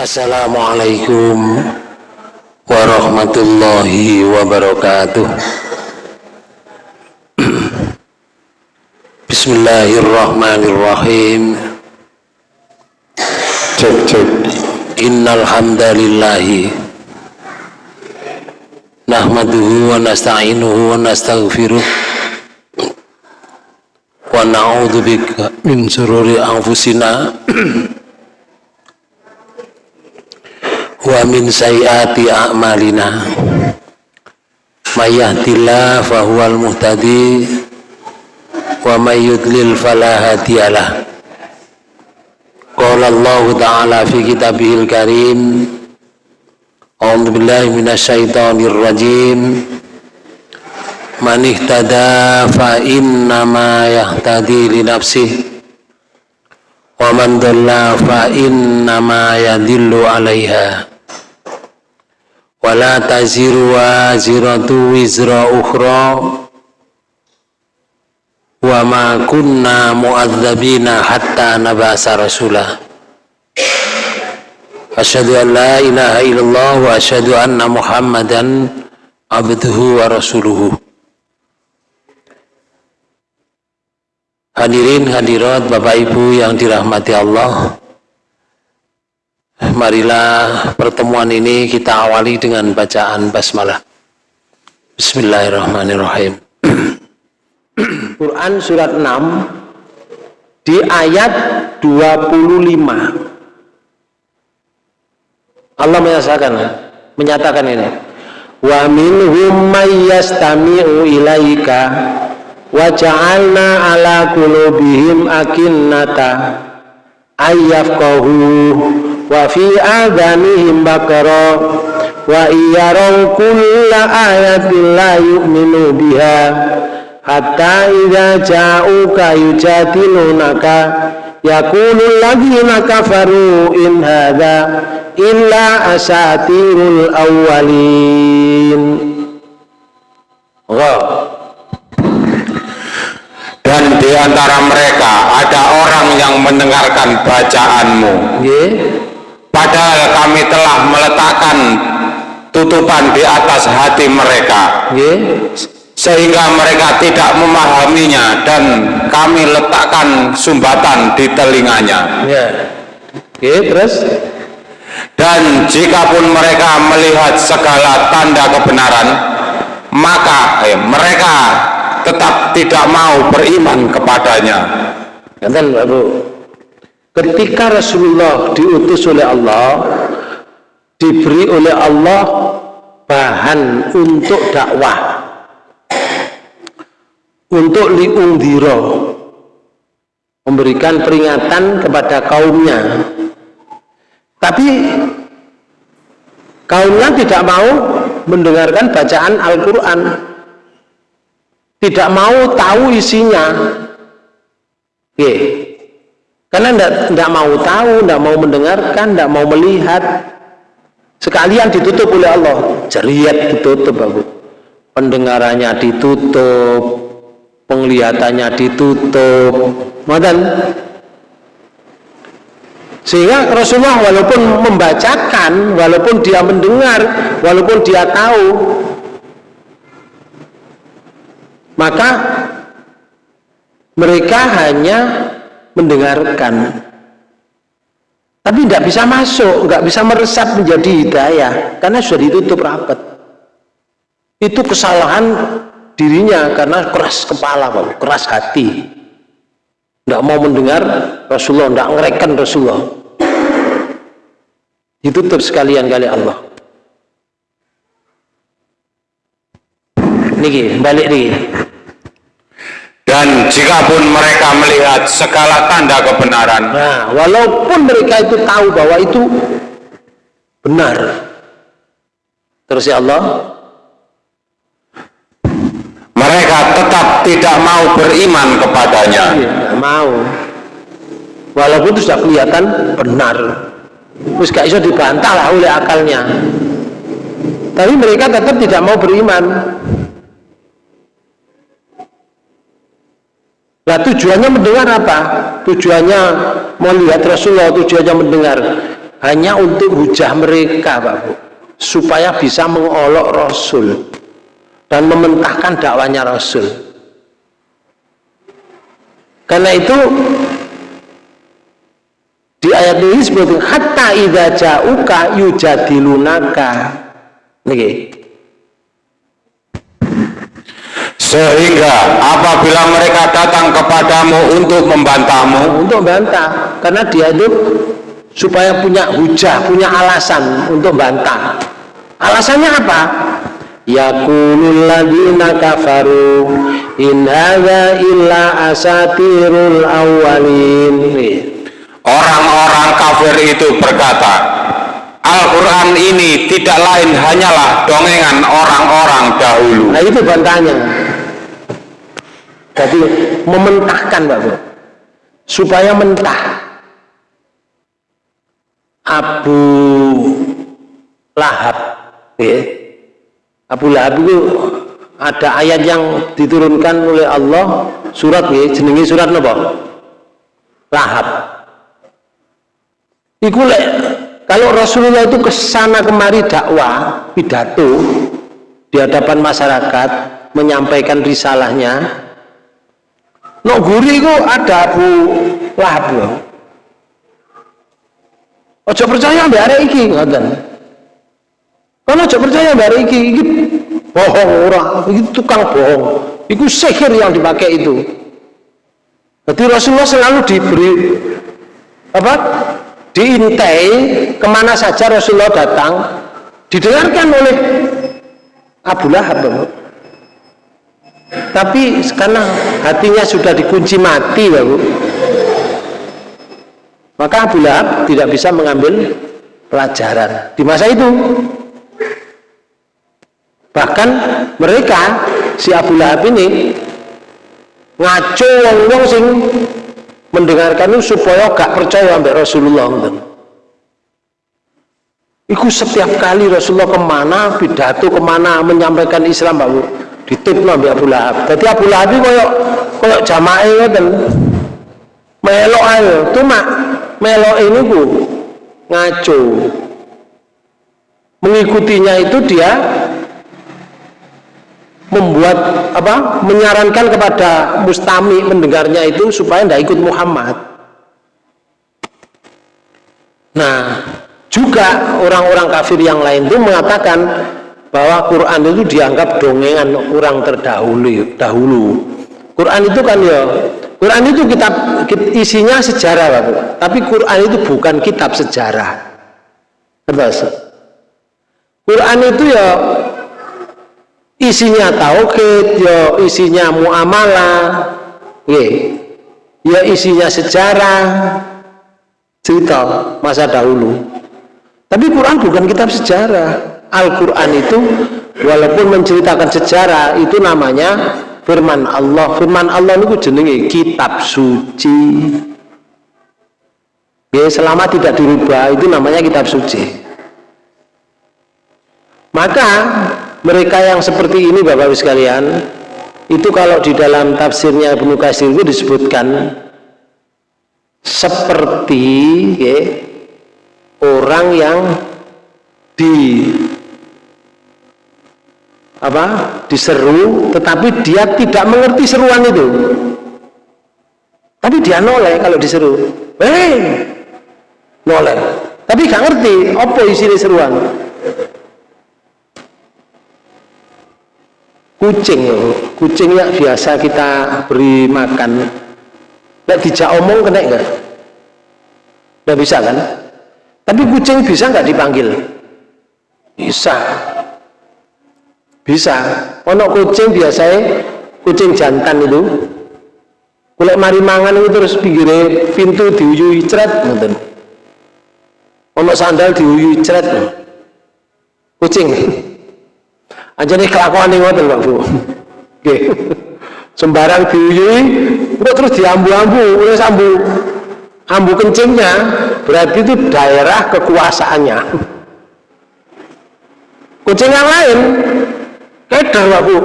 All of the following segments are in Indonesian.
Assalamualaikum warahmatullahi wabarakatuh. Bismillahirrahmanirrahim. Cek cek. Innal hamdalillahi nahmaduhu wa nasta'inuhu wa nastaghfiruh wa na'udzu bika min shururi anfusina wa min sayyiati a'malina. May yahdihillahu fahuwal muhtadi. Wa may yudlil fala qala Allah ta'ala fi kitabihil karim. A'udzu billahi minasyaitonir rajim. Man ihtada fa innama yahtadi li nafsihi. Wa man dhalla fa innama yadhillu 'alaiha wala taziru waziratu wizra ukhra. Wa ma kunna mu'adzabina hatta nabasa rasulah asyhadu an la ilaha illallah wa asyhadu anna muhammadan abduhu wa rasuluhu. Hadirin hadirat bapak ibu yang dirahmati Allah Marilah pertemuan ini kita awali dengan bacaan basmalah. Bismillahirrahmanirrahim. Quran surat 6 di ayat 25. Allah menyatakan menyatakan ini. Wa minhum may yastami'u ilaika wa ja'alna ala qulubihim akinnata ayyafqahu wa fi adhanihim bakara wa iyaraw kulla ayatin la yu'minu biha. Hatta idza ja'uka yujadilunaka yaqulu alladhina kafaru in hadha illa asatirul awwalin. Wow. dan di antara mereka ada orang yang mendengarkan bacaanmu. Yeah padahal kami telah meletakkan tutupan di atas hati mereka. Sehingga mereka tidak memahaminya dan kami letakkan sumbatan di telinganya. Terus? Dan jikapun mereka melihat segala tanda kebenaran maka eh, mereka tetap tidak mau beriman kepadanya ketika Rasulullah diutus oleh Allah diberi oleh Allah bahan untuk dakwah. Untuk liungdiro memberikan peringatan kepada kaumnya. Tapi kaumnya tidak mau mendengarkan bacaan Al-Quran. Tidak mau tahu isinya. Yeah karena tidak mau tahu, tidak mau mendengarkan, tidak mau melihat. Sekalian ditutup oleh Allah. Jeriat ditutup, Bapak. Pendengarannya ditutup, penglihatannya ditutup. Madan. Sehingga Rasulullah walaupun membacakan, walaupun dia mendengar, walaupun dia tahu, maka mereka hanya mendengarkan. Tapi tidak bisa masuk nggak bisa meresap menjadi hidayah karena sudah ditutup rapat. Itu kesalahan dirinya karena keras kepala keras hati. Tidak mau mendengar Rasulullah tidak ngereken Rasulullah. Ditutup sekalian kali Allah. Niki balik nih dan jikapun mereka melihat segala tanda kebenaran nah walaupun mereka itu tahu bahwa itu benar. Terus ya Allah? mereka tetap tidak mau beriman kepadanya. Tidak mau. Walaupun itu sudah kelihatan benar. Terus gak bisa dibantah lah oleh akalnya. Tapi mereka tetap tidak mau beriman Nah tujuannya mendengar apa? Tujuannya melihat Rasulullah, tujuannya mendengar. hanya untuk hujah mereka Pak Bu supaya bisa mengolok Rasul dan mementahkan dakwanya Rasul karena itu di ayat ini seperti hatta idza ja'uka yujadilunaka niki sehingga apabila mereka datang kepadamu untuk membantahmu untuk bantah karena dia itu supaya punya hujah punya alasan untuk bantah. Alasannya apa? Yaqulul ladina kafaru in hadza illa asatirul awwalin. Orang-orang kafir itu berkata Al-Quran ini tidak lain hanyalah dongengan orang-orang dahulu. Nah itu bantahnya jadi mementahkan Pak Bu. Supaya mentah. Abu Lahab ya. Abu Lahab itu ada ayat yang diturunkan oleh Allah surat ya, jenengi surat apa? Lahab. Iku lek kalau Rasulullah itu ke sana kemari dakwah pidato di hadapan masyarakat menyampaikan risalahnya No guri ku ada Abu Lahab. Ojo percaya mbak arek iki ngoten. Kalau ojo percaya mbak arek iki iki bohong ora, iki tukang bohong. Iku sihir yang dipakai itu. Jadi Rasulullah selalu diberi apa? Diintai ke mana saja Rasulullah datang didengarkan oleh Abu Lahab tapi karena hatinya sudah dikunci mati ya Bu. Maka Abu Lahab tidak bisa mengambil pelajaran di masa itu. Bahkan mereka si Abu Lahab ini ngaco wong-wong sing mendengarkan itu supaya gak percaya sampai Rasulullah itu setiap kali Rasulullah ke mana pidato ke mana menyampaikan Islam Pak ditipno mbek Abu Lahab. Dadi Abu Lahab koyo koyo jamae ngoten. Melok ae, cuma ini bu ngaco. Mengikutinya itu dia membuat apa? menyarankan kepada mustami mendengarnya itu supaya tidak ikut Muhammad. Nah, juga orang-orang kafir yang lain itu mengatakan bahwa Quran itu dianggap dongengan orang terdahulu dahulu. Quran itu kan ya Quran itu kitab isinya sejarah Pak. Tapi Quran itu bukan kitab sejarah. Terus Quran itu ya isinya tauhid ya isinya muamalah ya isinya sejarah cerita masa dahulu. Tapi Quran bukan kitab sejarah Al-Quran itu walaupun menceritakan sejarah itu namanya firman Allah. Firman Allah itu jenenge kitab suci. Ya selama tidak dirubah itu namanya kitab suci. Maka mereka yang seperti ini Bapak-Ibu sekalian itu kalau di dalam tafsirnya Ibnu Katsir itu disebutkan seperti ya, orang yang di apa? Diseru tetapi dia tidak mengerti seruan itu. Tapi dia noleh kalau diseru. Eh noleh. Tapi gak ngerti apa isi seruan? Kucing kucing yang biasa kita beri makan. Tidak dijak omong kena enggak? Tidak bisa kan? Tapi kucing bisa nggak dipanggil? Bisa bisa. Ono kucing biasanya kucing jantan itu. Kulit mari mangan itu terus pinggirnya pintu diuyui ceret ngoten. Ono sandal diuyui ceret kucing. Aja nih kelakuan ngoten Pak Bu. Oke sembarang diuyui terus diambu-ambu udah sambu ambu kencingnya berarti itu daerah kekuasaannya. Kucing yang lain Kedar aku.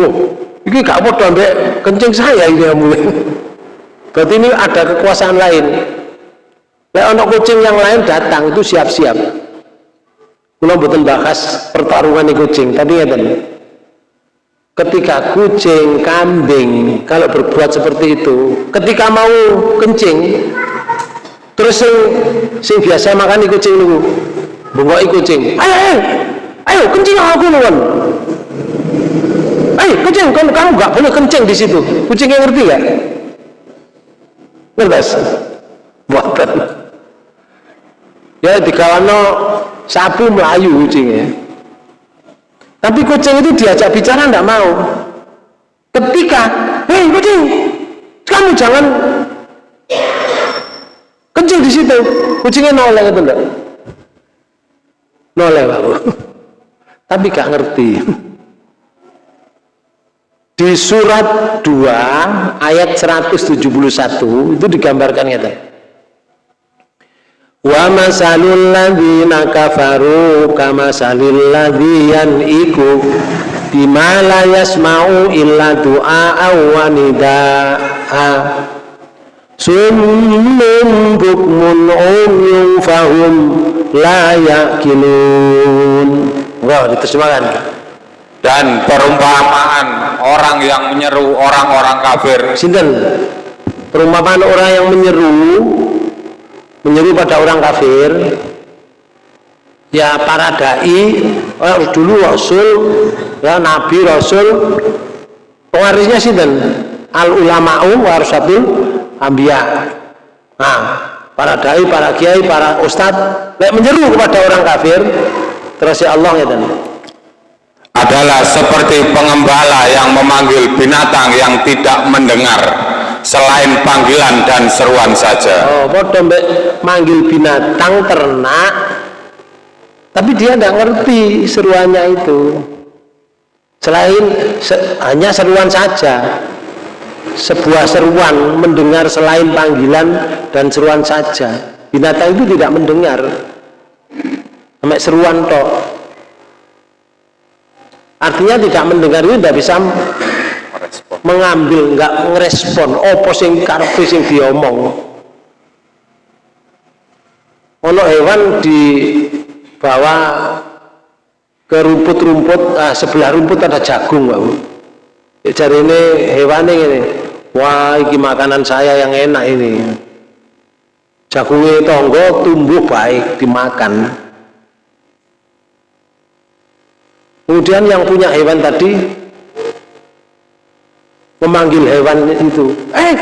Oh, ini gak apa ambek kencing saya ini mulai. Berarti ini ada kekuasaan lain. Lek ono kucing yang lain datang itu siap-siap. Kula mboten bahas pertarungan kucing, tapi ngeten. Ketika kucing, kambing kalau berbuat seperti itu, ketika mau kencing, terus sing sing biasa makan kucing niku, bungoki kucing. Ayo, ayo, ayo kencing aku nuwun. Ayo kencing, kamu kamu nggak boleh kencing di situ. Kucingnya ngerti nggak? Ngerti? Buatan. Ya dikawano sapu melayu kucingnya. Tapi kucing itu diajak bicara enggak mau. Ketika, hei kucing, kamu jangan kencing di situ. Kucingnya noleh itu enggak? Noleh. Tapi gak ngerti. Di surat 2 ayat 171 itu digambarkan ya Wa masalul ladzina kafaru kama salil ladziyan iku bima la yasma'u illa du'a wa nida'a. Summun bukmun umyun fahum la yaqilun. Wah diterjemahkan dan perumpamaan orang yang menyeru orang-orang kafir. Sinten? Perumpamaan orang yang menyeru menyeru pada orang kafir. Ya para dai oh, dulu rasul ya nabi rasul. Pewarisnya dan al ulama'u warasatul ambia nah para dai para kiai para ustadz lek menyeru kepada orang kafir terus ya Allah ya dan adalah seperti pengembala yang memanggil binatang yang tidak mendengar selain panggilan dan seruan saja. Oh, bodoh manggil binatang ternak, tapi dia tidak ngerti seruannya itu. Selain se hanya seruan saja, sebuah seruan mendengar selain panggilan dan seruan saja. Binatang itu tidak mendengar, sampai seruan toh. Artinya tidak mendengar itu tidak bisa mengambil nggak ngerespon. Opo sing karepe sing diomong? Ono hewan di bawah ke rumput-rumput ah, sebelah rumput ada jagung Pak Jadi ini hewan ini wah ini makanan saya yang enak ini. Jagungnya tonggo tumbuh baik dimakan kemudian yang punya hewan tadi memanggil hewan itu. Eh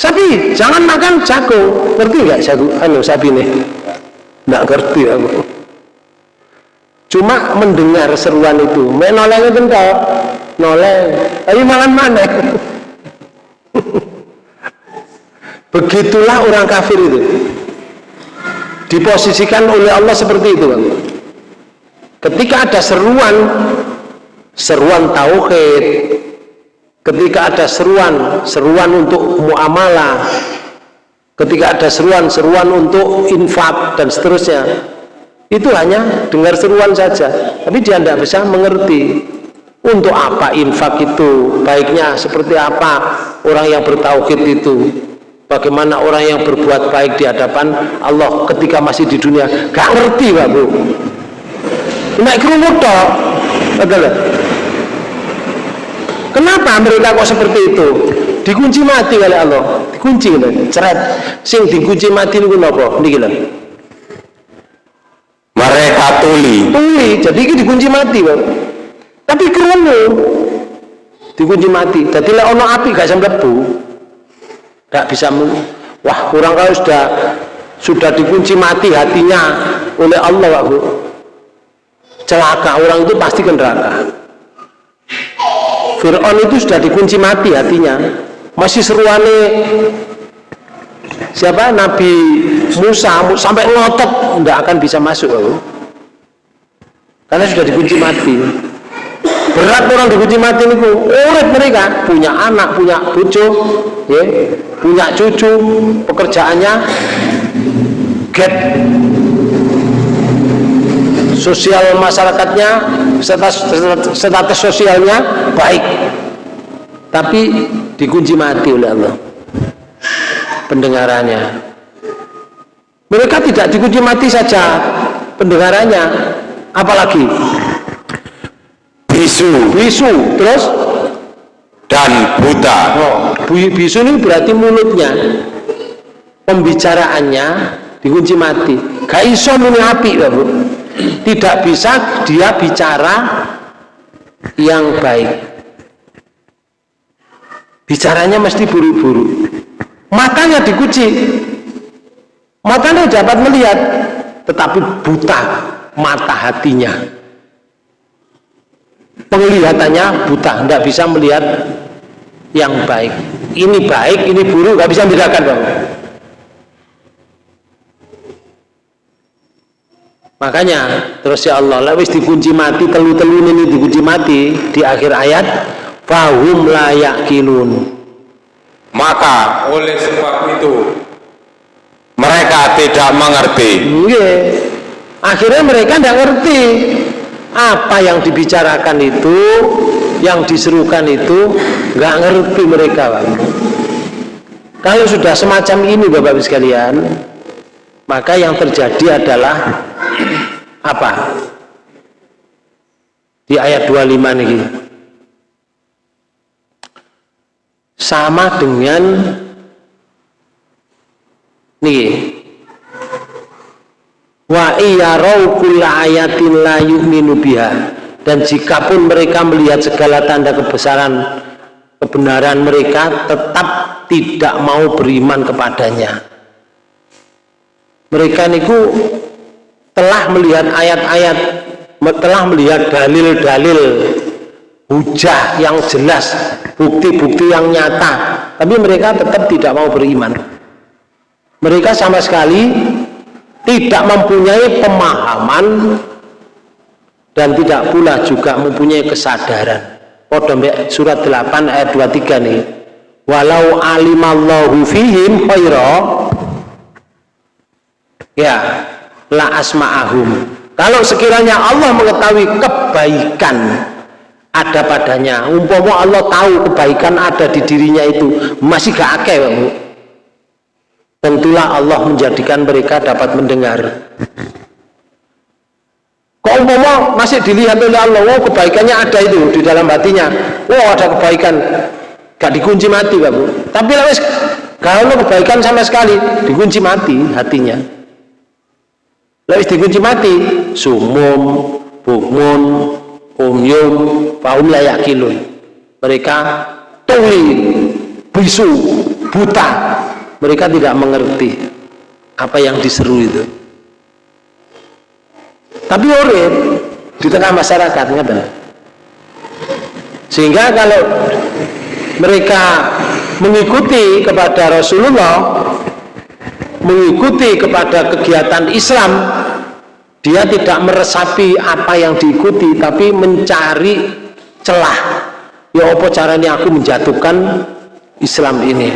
sapi jangan makan jago. Ngerti nggak jago? Anu sapi nih nggak ngerti aku. Cuma mendengar seruan itu. Main noleng itu enggak noleng tapi makan mana begitulah orang kafir itu. Diposisikan oleh Allah seperti itu bang ketika ada seruan seruan tauhid. Ketika ada seruan seruan untuk muamalah. Ketika ada seruan-seruan untuk infak dan seterusnya. Itu hanya dengar seruan saja. Tapi dia tidak bisa mengerti untuk apa infak itu baiknya seperti apa orang yang bertauhid itu. Bagaimana orang yang berbuat baik di hadapan Allah ketika masih di dunia. Gak ngerti Pak Bu naik kerumut toh betul Kenapa mereka kok seperti itu? Dikunci mati oleh Allah. Dikunci lho, ceret. Sing dikunci mati niku napa? Niki lho. Mereka tuli. Tuli, jadi iki dikunci mati, Bang. Tapi krungu dikunci mati. Jadi lek ono api gak bisa mlebu. Gak bisa Wah, kurang kalau sudah sudah dikunci mati hatinya oleh Allah, Pak Bu. Celaka orang itu pasti ke neraka. Fir'aun itu sudah dikunci mati hatinya. Masih seruane siapa? Nabi Musa sampai ngotot tidak akan bisa masuk loh. karena sudah dikunci mati. Berat orang dikunci mati ini urip mereka. Punya anak punya bucu ya, punya cucu pekerjaannya get sosial masyarakatnya status, status sosialnya baik. Tapi dikunci mati oleh Allah. Pendengarannya. Mereka tidak dikunci mati saja pendengarannya. Apalagi? Bisu. Bisu terus? Dan buta. Oh, bisu ini berarti mulutnya. Pembicaraannya dikunci mati. Gak iso api bu tidak bisa dia bicara yang baik. Bicaranya mesti buru-buru. Matanya dikunci. Matanya dapat melihat tetapi buta mata hatinya. Penglihatannya buta tidak bisa melihat yang baik. Ini baik, ini buruk, nggak bisa membedakan bang makanya terus ya Allah lewis dikunci mati telu-telu ini dikunci mati di akhir ayat fahum layak kilun maka oleh sebab itu mereka tidak mengerti. Akhirnya mereka tidak ngerti. Apa yang dibicarakan itu yang diserukan itu nggak ngerti mereka Pak. kalau sudah semacam ini Bapak-Ibu sekalian maka yang terjadi adalah apa? Di ayat 25 ini sama dengan nih wa kulla ayatin la yu'minu biha. Dan jikapun mereka melihat segala tanda kebesaran kebenaran mereka tetap tidak mau beriman kepadanya. Mereka niku telah melihat ayat-ayat telah melihat dalil-dalil hujah yang jelas bukti-bukti yang nyata. Tapi mereka tetap tidak mau beriman. Mereka sama sekali tidak mempunyai pemahaman dan tidak pula juga mempunyai kesadaran. Podembek surat 8 ayat 23 nih. Walau alimallahu fihim khaira. Ya la asma'ahum. Kalau sekiranya Allah mengetahui kebaikan ada padanya umpama Allah tahu kebaikan ada di dirinya itu masih gak akeh tentulah Allah menjadikan mereka dapat mendengar. Kok umpama masih dilihat oleh Allah oh kebaikannya ada itu di dalam hatinya. Oh ada kebaikan. Gak dikunci mati Pak Bu. Tapi lewis kalau kebaikan sama sekali. Dikunci mati hatinya Lewis dikunci mati, sumum, bukmun, umyum, faum layak kilun. Mereka tuli, bisu, buta. Mereka tidak mengerti apa yang diseru itu. Tapi urip di tengah masyarakat, ngerti? Sehingga kalau mereka mengikuti kepada Rasulullah mengikuti kepada kegiatan Islam dia tidak meresapi apa yang diikuti tapi mencari celah. Ya apa caranya aku menjatuhkan Islam ini?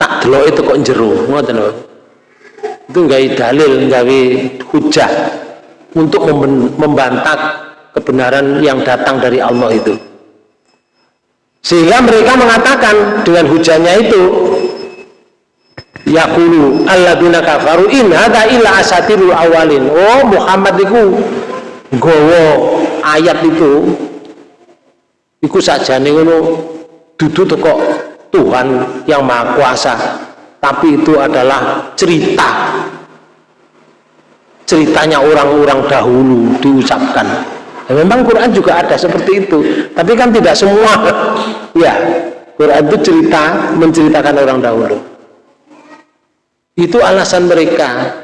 Tak delok itu kok jeru ngoten itu enggak dalil enggak hujah untuk membantah kebenaran yang datang dari Allah itu. Sehingga mereka mengatakan dengan hujahnya itu yaqulu alladzina kafaru in hadza illa asatirul awalin. Oh Muhammad iku gowo ayat itu. Iku sajane ngono dudu teko Tuhan yang Maha Kuasa. Tapi itu adalah cerita. Ceritanya orang-orang dahulu diucapkan. Ya, memang Quran juga ada seperti itu tapi kan tidak semua. Ya Quran itu cerita menceritakan orang dahulu itu alasan mereka.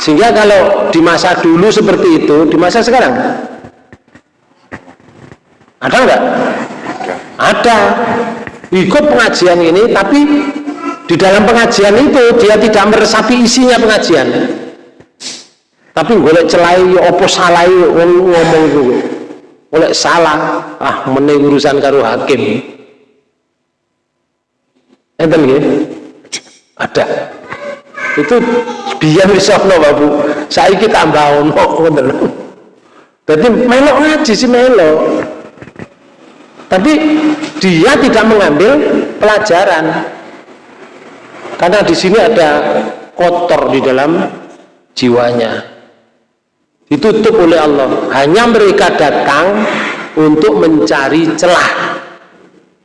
Sehingga kalau di masa dulu seperti itu, di masa sekarang ada enggak? Ada. Ikut pengajian ini, tapi di dalam pengajian itu dia tidak meresapi isinya pengajian. Tapi golek celai opo salah ngomong itu. Golek salah, ah meneng urusan karo hakim. Enten nggih? Ada itu biar misalnya babu saya kita tambah ono ngoten jadi melok ngaji sih melok. Tapi dia tidak mengambil pelajaran. Karena di sini ada kotor di dalam jiwanya. Ditutup oleh Allah. Hanya mereka datang untuk mencari celah.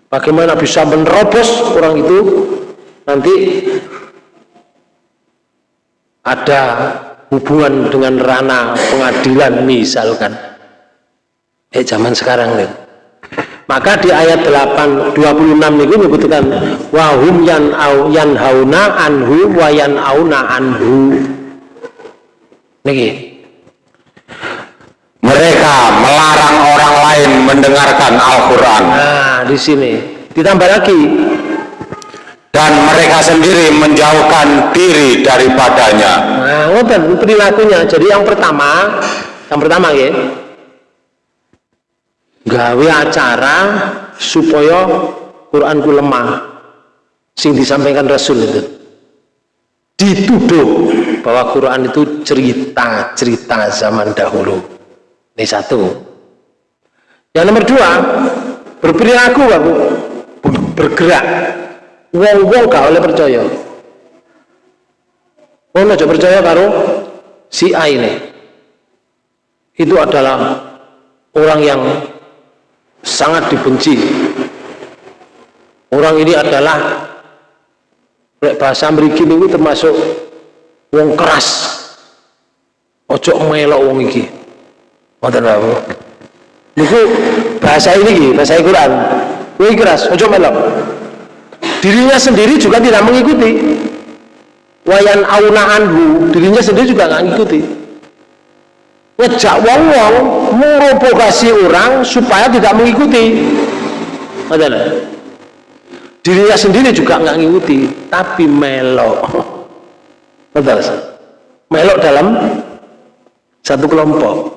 Bagaimana bisa menerobos orang itu? Nanti ada hubungan dengan rana pengadilan misalkan. Eh zaman sekarang nih. Maka di ayat 8 26 itu menyebutkan wahum yan au yan hauna anhu wa yan auna anhu. Niki. Mereka melarang orang lain mendengarkan Al-Qur'an. Nah di sini. Ditambah lagi dan mereka sendiri menjauhkan diri daripadanya. Nah, ngoten perilakunya. Jadi yang pertama, yang pertama ya, gawe acara supaya Quran ku lemah. Sing disampaikan Rasul itu dituduh bahwa Quran itu cerita-cerita zaman dahulu. Ini satu. Yang nomor dua, berperilaku, bergerak wong-wong gak oleh percaya. Wong aja percaya karo si A ini. Itu adalah orang yang sangat dibenci. Orang ini adalah bahasa mriki ini termasuk wong keras. Ojo melok wong iki. Ngoten lho niku bahasa ini bahasa Quran. Wong keras ojo melok dirinya sendiri juga tidak mengikuti. Wayan auna anhu dirinya sendiri juga nggak mengikuti ngejak wong wong merobokasi orang supaya tidak mengikuti. Adalah dirinya sendiri juga nggak mengikuti tapi melok. Betul melok dalam satu kelompok.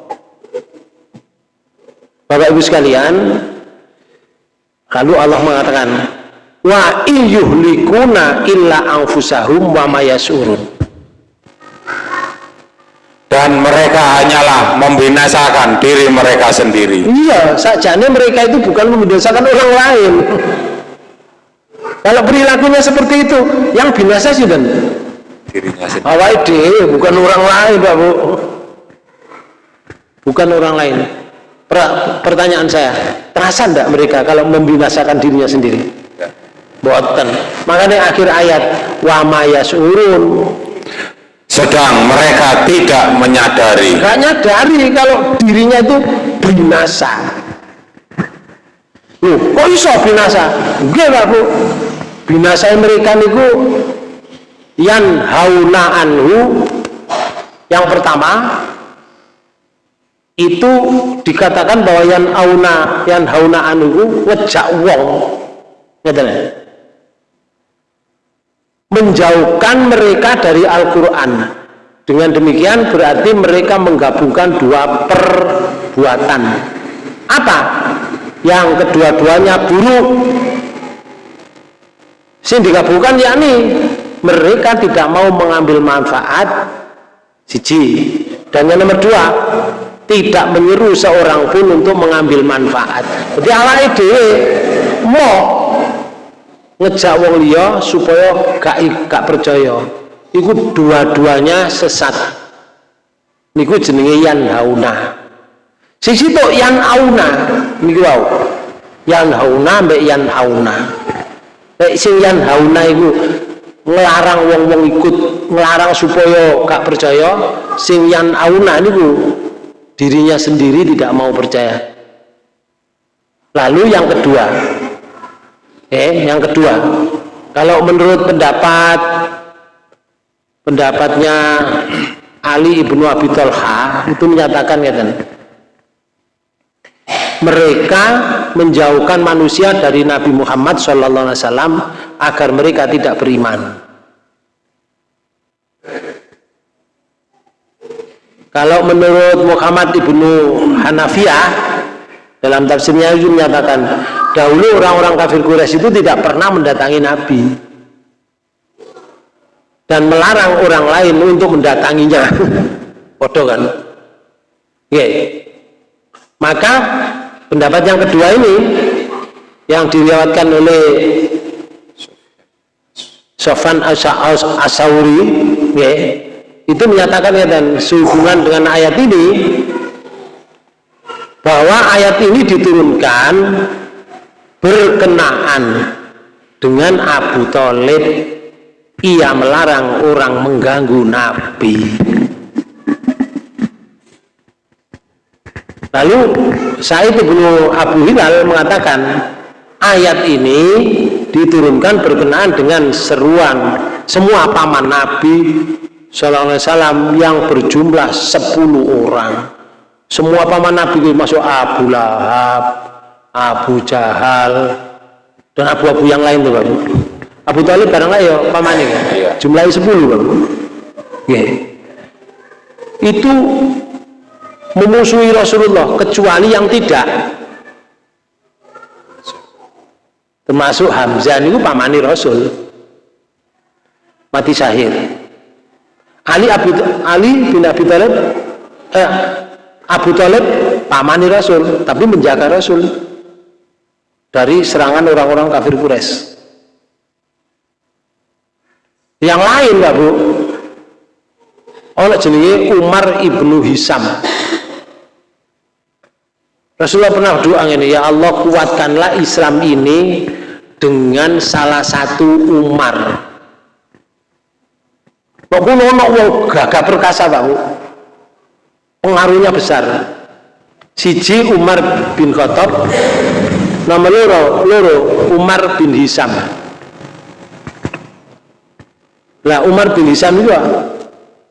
Bapak Ibu sekalian kalau Allah mengatakan wa iyyuhlikuna illa anfusahum wa mayasurun dan mereka hanyalah membinasakan diri mereka sendiri. Iya sajane mereka itu bukan membinasakan orang lain. Kalau perilakunya seperti itu yang binasa sih dan. Dirinya sendiri. Awal bukan orang lain Pak Bu. Bukan orang lain. Pertanyaan saya terasa enggak mereka kalau membinasakan dirinya sendiri boten. Makanya akhir ayat wa mayasurun sedang mereka tidak menyadari. Gak nyadari kalau dirinya itu binasa. Loh, kok iso binasa? Nggih, Pak Bu. Binasa mereka niku yan hauna anhu. Yang pertama itu dikatakan bahwa yan auna yan hauna anhu ngejak wong. Ngeten menjauhkan mereka dari Al-Quran. Dengan demikian berarti mereka menggabungkan dua perbuatan. Apa? yang kedua-duanya buruk. Sing digabungkan yakni mereka tidak mau mengambil manfaat siji. Dan yang nomor dua tidak menyeru seorang pun untuk mengambil manfaat. Jadi Allah ide mau ngejak wong liya supaya gak gak percaya. Iku dua-duanya sesat. Niku jenenge yan hauna. Sisi to yan auna niku wau. Yan hauna mbek yan auna nek sing yan hauna iku ngelarang wong-wong ikut ngelarang supaya gak percaya sing yan auna niku dirinya sendiri tidak mau percaya. Lalu yang kedua Eh, yang kedua, kalau menurut pendapat pendapatnya Ali ibnu Abi Thalha itu menyatakan ya kan, mereka menjauhkan manusia dari Nabi Muhammad SAW agar mereka tidak beriman. Kalau menurut Muhammad ibnu Hanafiyah dalam tafsirnya itu menyatakan Dahulu orang-orang kafir Quraisy itu tidak pernah mendatangi Nabi dan melarang orang lain untuk mendatanginya. Bodoh kan? Oke. Maka pendapat yang kedua ini yang diriwayatkan oleh Sofan Asauri, ya, itu menyatakan ya dan sehubungan dengan ayat ini bahwa ayat ini diturunkan berkenaan dengan Abu Talib ia melarang orang mengganggu Nabi. Lalu Said bin Abu Hilal mengatakan ayat ini diturunkan berkenaan dengan seruan semua paman Nabi Wasallam yang berjumlah 10 orang semua paman Nabi itu masuk Abu Lahab Abu Jahal dan abu-abu yang lain tuh Bapak Abu Talib barang ya paman ini? Ya. jumlahnya 10 Bapak ya. itu memusuhi Rasulullah kecuali yang tidak. Termasuk Hamzah itu pamani Rasul. Mati syahid Ali Abu Ali bin Abi Thalib eh, Abu Talib pamani Rasul tapi menjaga Rasul dari serangan orang-orang kafir Quraisy. Yang lain Mbak Bu oleh jenenge Umar ibnu Hisam. Rasulullah pernah doa ini ya Allah kuatkanlah Islam ini dengan salah satu Umar. Pak kulo ono wong gagah perkasa Pak Pengaruhnya besar. Siji Umar bin Khattab, nama loro, loro Umar bin Hisam. Lah Umar bin Hisam itu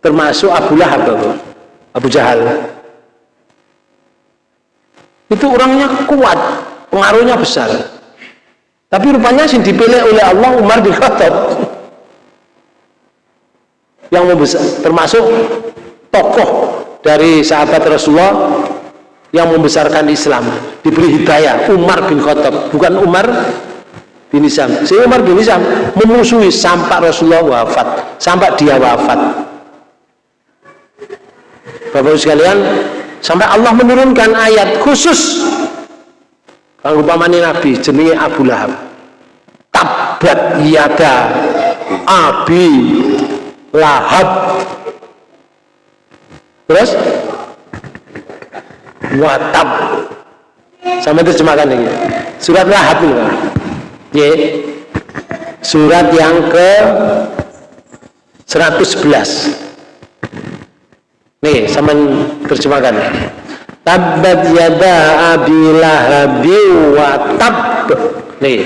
termasuk Abu Lahab Abu Jahal. Itu orangnya kuat, pengaruhnya besar. Tapi rupanya sih dipilih oleh Allah Umar bin Khattab yang membesar, termasuk tokoh dari sahabat Rasulullah yang membesarkan Islam. Diberi hidayah Umar bin Khattab. Bukan Umar bin Isam si Umar bin Isam memusuhi sampai Rasulullah wafat sampai dia wafat. Bapak-Ibu sekalian sampai Allah menurunkan ayat khusus. Kalau upamane Nabi jenenge Abu Lahab. Tabat yada Abi Lahab. Terus? Watab. Sama terjemahkan ini surat lahab ini kan y surat yang ke 111 nih sama terjemahkan Tabbat yada abilahabi wa tab. Nih.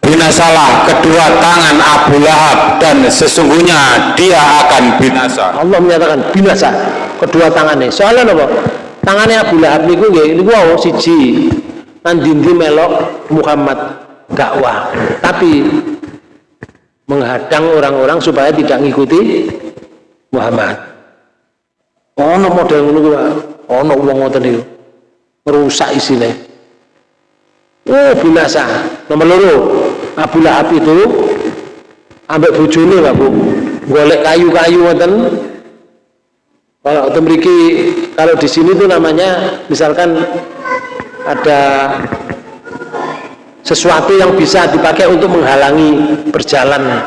Binasalah kedua tangan Abu Lahab dan sesungguhnya dia akan binasa. Allah menyatakan binasa kedua tangannya. Soalnya apa? Tangannya Abu Lahab niku nggih niku wow, siji nandindi melok Muhammad dakwah. Tapi menghadang orang-orang supaya tidak mengikuti Muhammad. Oh, no model ngono ono wong ngoten niku merusak isine oh binasa nomor loro Abu Lahab itu ambek bojone Pak Bu golek kayu-kayu ngoten kalau memiliki kalau di sini tuh namanya misalkan ada sesuatu yang bisa dipakai untuk menghalangi berjalan.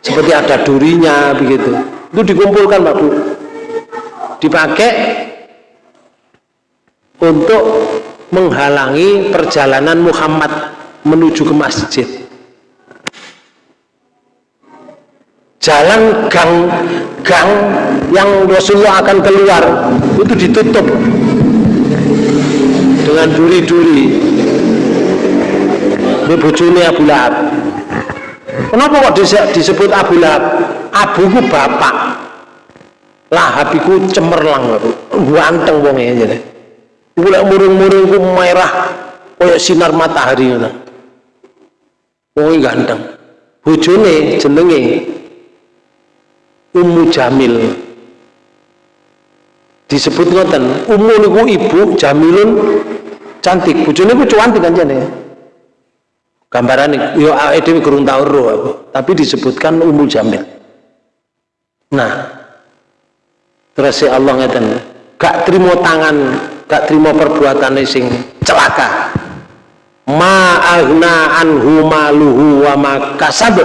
Seperti ada durinya begitu. Itu dikumpulkan Pak Bu. Dipakai untuk menghalangi perjalanan Muhammad menuju ke masjid jalan gang gang yang Rasulullah akan keluar itu ditutup dengan duri-duri. Ini bujuni Abu Lahab. Kenapa kok disebut Abu Lahab? Abu ku bapak. Lahab itu cemerlang ganteng wongnya jadi Gula murung-murung ku merah kayak sinar matahari ngono. Wong ganteng. Bojone jenenge Ummu Jamil. Disebut ngoten, Ummu niku ibu, Jamilun cantik. Bojone ku cantik jane. Gambaran yo awake dhewe kurang tau tapi disebutkan Ummu Jamil. Nah, terus Allah ngeten, gak terima tangan gak terima perbuatan sing celaka ma'agna anhu maluhu wa makasab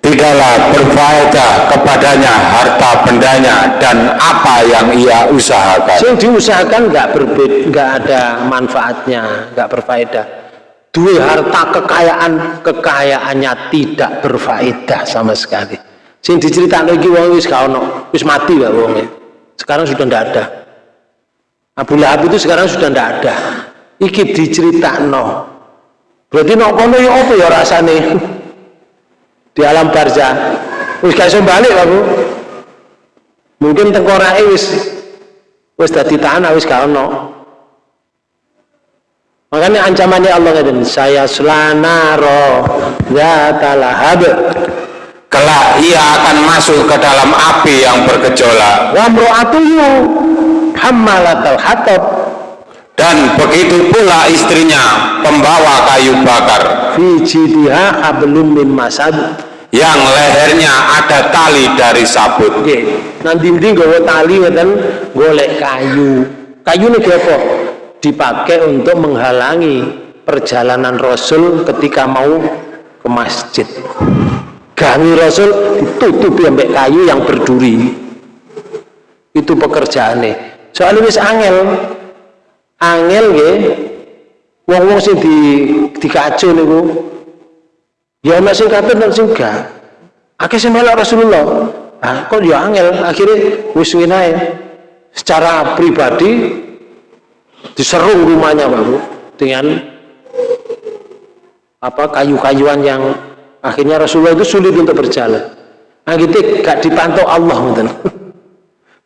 tidaklah berfaedah kepadanya harta bendanya dan apa yang ia usahakan. Sing diusahakan nggak berbeda, nggak ada manfaatnya, nggak berfaedah. Dua harta kekayaan kekayaannya tidak berfaedah sama sekali. Sing diceritakan lagi wong wis gak ono, wis mati lah wong Sekarang sudah tidak ada. Abu Lahab itu sekarang sudah tidak ada. Iki diceritakan. Berarti nok kono ya apa ya rasane? Di alam barzah wis gak iso balik aku. Mungkin tengkorake wis wis dadi tanah wis gak ono. Makanya ancamannya Allah ngeten saya selanaro zata lahab kelak ia akan masuk ke dalam api yang bergejolak. Wa mra'atuhu hammalatal hatab. Dan begitu pula istrinya pembawa kayu bakar. Fi jidiha hablum min masad yang lehernya ada tali dari sabut nggih nanti ndi nggawa tali ngeten golek kayu. Kayu ini apa? Dipakai untuk menghalangi perjalanan Rasul ketika mau ke masjid. Kami Rasul ditutupi sampai kayu yang berduri. Itu pekerjaannya soalnya wis angel. Angel nggih. Wong-wong sing di dikacu niku ya ana sing kafir dan sing gak. Akeh sing melok Rasulullah. Ah kok ya angel? Akhirnya wis secara pribadi diserung rumahnya Pak dengan apa kayu-kayuan yang akhirnya Rasulullah itu sulit untuk berjalan. Nah gitu gak dipantau Allah gitu.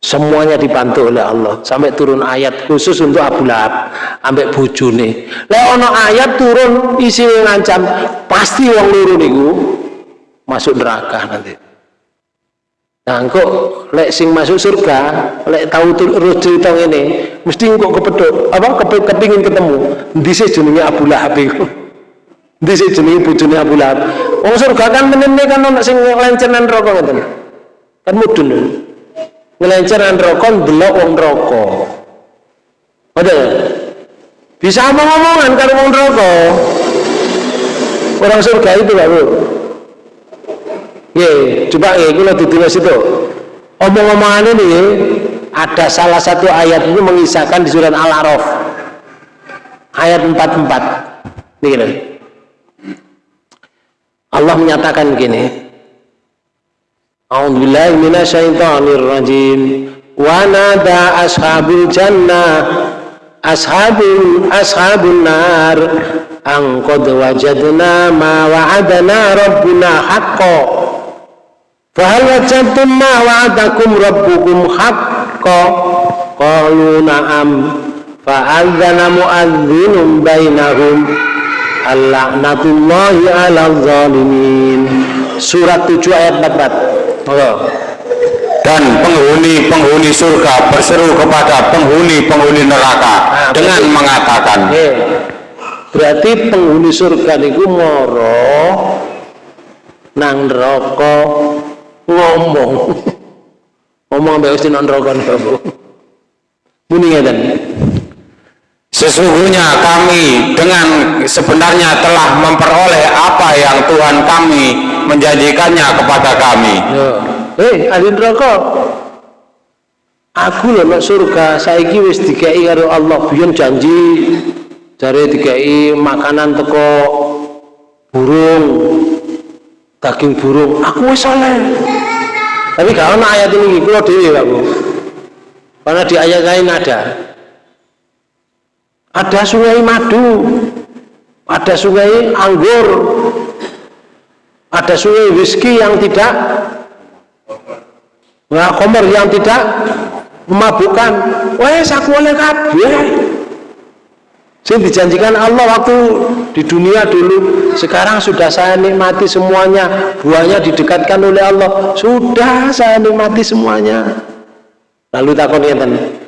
Semuanya dibantu oleh Allah. Sampai turun ayat khusus untuk Abu Lahab. Ambek bojone. Lek ono ayat turun isi ngancam pasti wong loro niku masuk neraka nanti. Nah kok lek sing masuk surga lek tahu terus cerita ini mesti kok kepedok apa kepingin ketemu. Dhisik jenenge Abu Lahab iku? Dhisik jenenge bojone Abu Lahab? Wong surga kan menene kan ono sing lencenan rokok ngoten? Kan mudun ngelenceran rokok belok wong rokok ada bisa omong-omongan kalau wong rokok orang surga itu Pak Bu. Ye, coba ya, kalau ditulis itu. Omong-omongan ini ada salah satu ayat itu mengisahkan di surat Al-Araf. Ayat 44 ini gini. Allah menyatakan gini A'udzu billahi minasyaitonir rajim. Wa nada ashabul jannah ashabul ashabun nar an qad wajadna ma wa'adana rabbuna haqqo. Fa hal wajadtum ma wa'adakum rabbukum haqqo? Qalu na'am. Fa adzana mu'adzinun bainahum. Al-la'natullahi 'alal zalimin. Surat 7 ayat 4 dan penghuni-penghuni surga berseru kepada penghuni-penghuni neraka nah, dengan mengatakan berarti penghuni surga niku moro nang neraka ngomong. Ngomong mbek Gusti nang neraka niku muni ngeten. Sesungguhnya kami dengan sebenarnya telah memperoleh apa yang Tuhan kami menjanjikannya kepada kami. Hei, ahli neraka. Aku lho nek surga. Saiki wis dikei karo Allah. Biyen janji jare dikei makanan teko burung daging burung. Aku wis oleh. Tapi gak ana ayat ini kula dhewe Pak Bu. Karena di ayat lain ada. Ada sungai madu ada sungai anggur ada sungai whisky yang tidak nah komer yang tidak memabukkan. Wes aku oleh kabeh. Sing dijanjikan Allah waktu di dunia dulu sekarang sudah saya nikmati semuanya. Buahnya didekatkan oleh Allah sudah saya nikmati semuanya. Lalu takon ngeten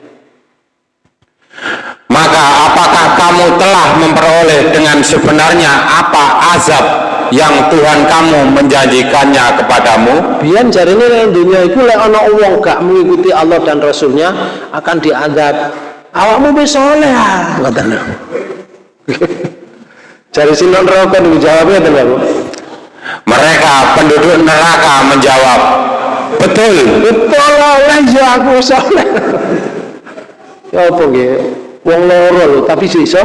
maka apakah kamu telah memperoleh dengan sebenarnya apa azab yang Tuhan kamu menjanjikannya kepadamu biar jari ini yang dunia itu lek ana uang gak mengikuti Allah dan Rasulnya akan diadab awakmu bisa oleh ah ngoten jari sinon rokok jawabnya mereka penduduk neraka menjawab, betul. Betul oleh ya aku soleh. ya apa nggih? Wong loro lho, tapi iso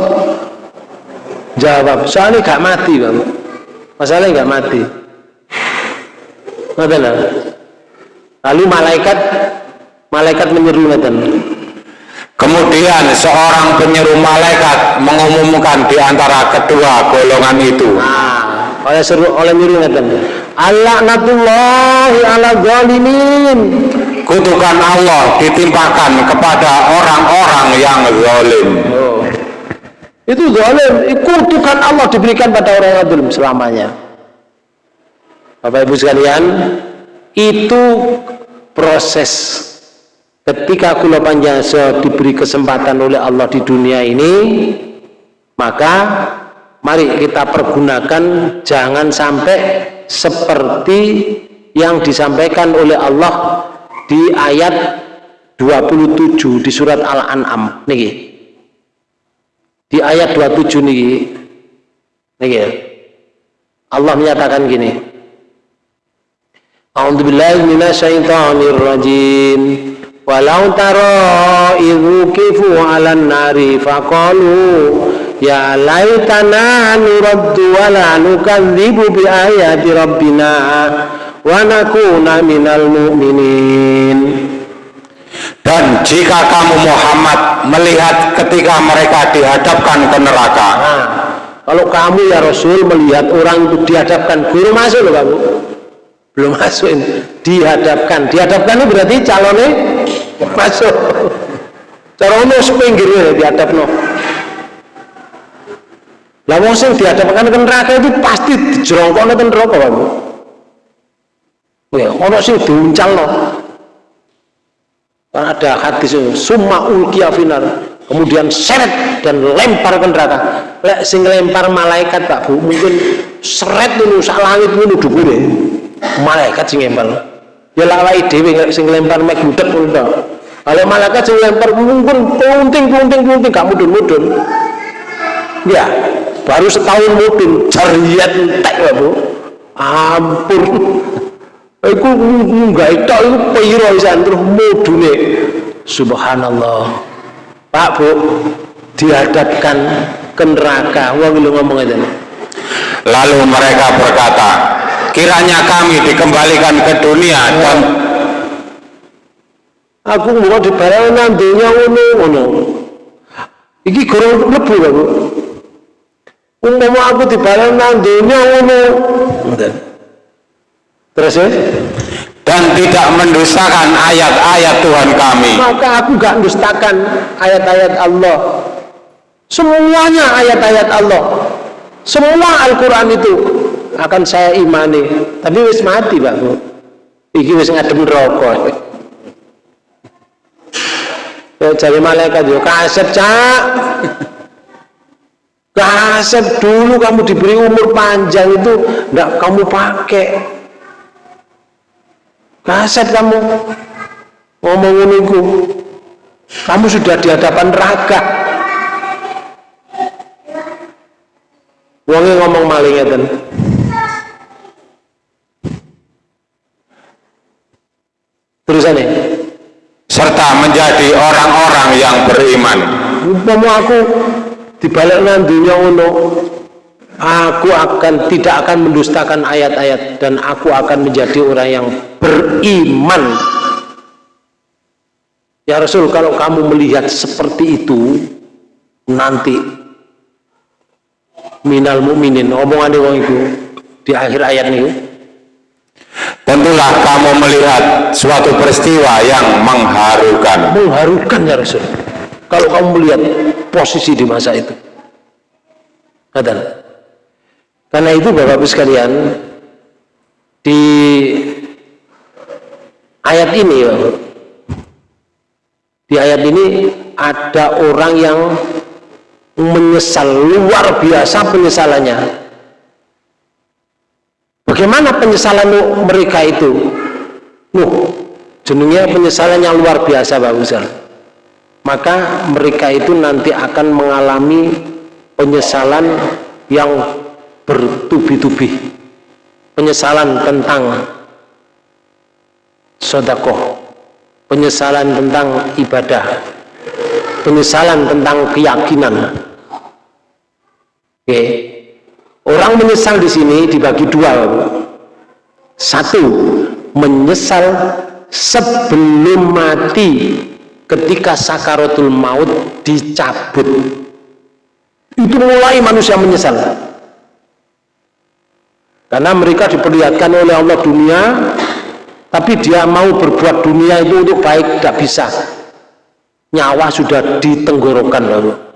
jawab. Soalnya gak mati, Bang. Masalahnya gak mati. Ngoten Lalu malaikat malaikat menyeru ngoten. Kemudian seorang penyeru malaikat mengumumkan di antara kedua golongan itu. Nah, oleh seru oleh nyeru ngoten. Alaknatullahi ala zalimin. Kutukan Allah ditimpakan kepada orang-orang yang zalim. Oh. Itu zalim, kutukan Allah diberikan pada orang yang zalim selamanya. Bapak Ibu sekalian, itu proses ketika kula panjangsa diberi kesempatan oleh Allah di dunia ini maka mari kita pergunakan jangan sampai seperti yang disampaikan oleh Allah di ayat 27 di surat Al-An'am niki. Di ayat 27 niki. Niki. Ya. Allah menyatakan gini. A'udzubillahi minasyaitonir rajim. Walau taro ibu kifu ala nari faqalu Ya laitana nuraddu wa la nukadzibu bi ayati rabbina wa nakuna minal mu'minin. Dan jika kamu Muhammad melihat ketika mereka dihadapkan ke neraka. Nah, kalau kamu ya Rasul melihat orang itu dihadapkan guru masuk loh kamu. Belum masuk ini. Dihadapkan. Dihadapkan itu berarti calonnya masuk. Calonnya sepinggirnya dihadapkan lah wong dihadapkan ke neraka itu pasti jerongkone ten neraka kamu ya ono sing diuncal no kan ada hadis summa ulkiya finar. Kemudian seret dan lempar ke neraka. Lek sing lempar malaikat Pak Bu mungkin seret dulu sak langit ngono dhuwure. Malaikat sing lempar. Ya lawai dhewe sing lempar mek gudeg ngono kalau malaikat sing lempar mungkin punting punting punting gak mudun-mudun. Ya baru setahun mudun jariat entek ya Bu. Ampun iku munggah itu iku piro isan terus mudune subhanallah. Pak Bu dihadapkan ke neraka. Wong lu ngomong lalu mereka berkata kiranya kami dikembalikan ke dunia dan aku mau dibayar nantinya ngono ngono. Iki kurang lebu ya bu. Umpama aku dibayar nantinya ngono terus ya? Dan tidak mendustakan ayat-ayat Tuhan kami. Maka aku gak mendustakan ayat-ayat Allah? Semuanya ayat-ayat Allah. Semua Al-Quran itu akan saya imani. Tapi wis mati Pak Bu. Iki wis ngadem rokok jadi malaikat yo kasep cak. Kasep dulu kamu diberi umur panjang itu enggak kamu pakai kasep kamu ngomong itu kamu sudah di hadapan neraka wongnya ngomong malingnya dan tulisannya serta menjadi orang-orang yang beriman. Umpama aku dibalik nantinya uno aku akan tidak akan mendustakan ayat-ayat dan aku akan menjadi orang yang beriman ya Rasul kalau kamu melihat seperti itu nanti minal mukminin omongan wong itu di akhir ayat ini Tentulah kamu melihat suatu peristiwa yang mengharukan. Mengharukan ya Rasul. Kalau kamu melihat posisi di masa itu. Kata. Karena itu Bapak Ibu sekalian di ayat ini ya, di ayat ini ada orang yang menyesal luar biasa penyesalannya Bagaimana penyesalan mereka itu? Nuh, jenengnya penyesalan yang luar biasa Pak Uzal. Maka mereka itu nanti akan mengalami penyesalan yang bertubi-tubi. penyesalan tentang sodakoh penyesalan tentang ibadah. Penyesalan tentang keyakinan. Oke. Orang menyesal di sini dibagi dua. Satu menyesal sebelum mati ketika sakaratul maut dicabut. Itu mulai manusia menyesal karena mereka diperlihatkan oleh Allah dunia tapi dia mau berbuat dunia itu untuk baik tidak bisa. Nyawa sudah ditenggorokan lalu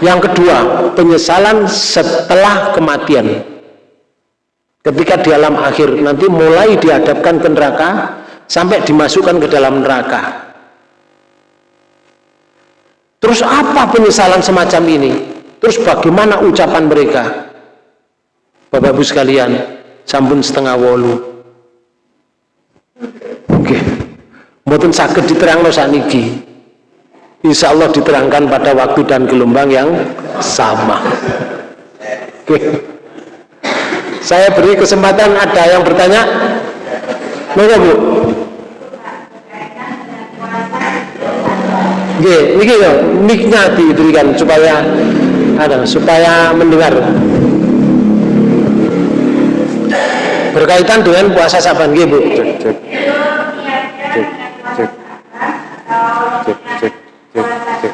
yang kedua penyesalan setelah kematian. Ketika di alam akhir nanti mulai dihadapkan ke neraka sampai dimasukkan ke dalam neraka. Terus apa penyesalan semacam ini? Terus bagaimana ucapan mereka Bapak Ibu sekalian, sampun setengah wolu. Oke. Okay. Mboten saged diterangno saniki. Insya Allah diterangkan pada waktu dan gelombang yang sama. Oke. Saya beri kesempatan ada yang bertanya? Monggo Bu. Oke, ini ya, mic-nya diberikan supaya ada supaya mendengar. Berkaitan dengan puasa saban nggih Bu. Cek cek. Cek cek. Cek cek cek cek. Cek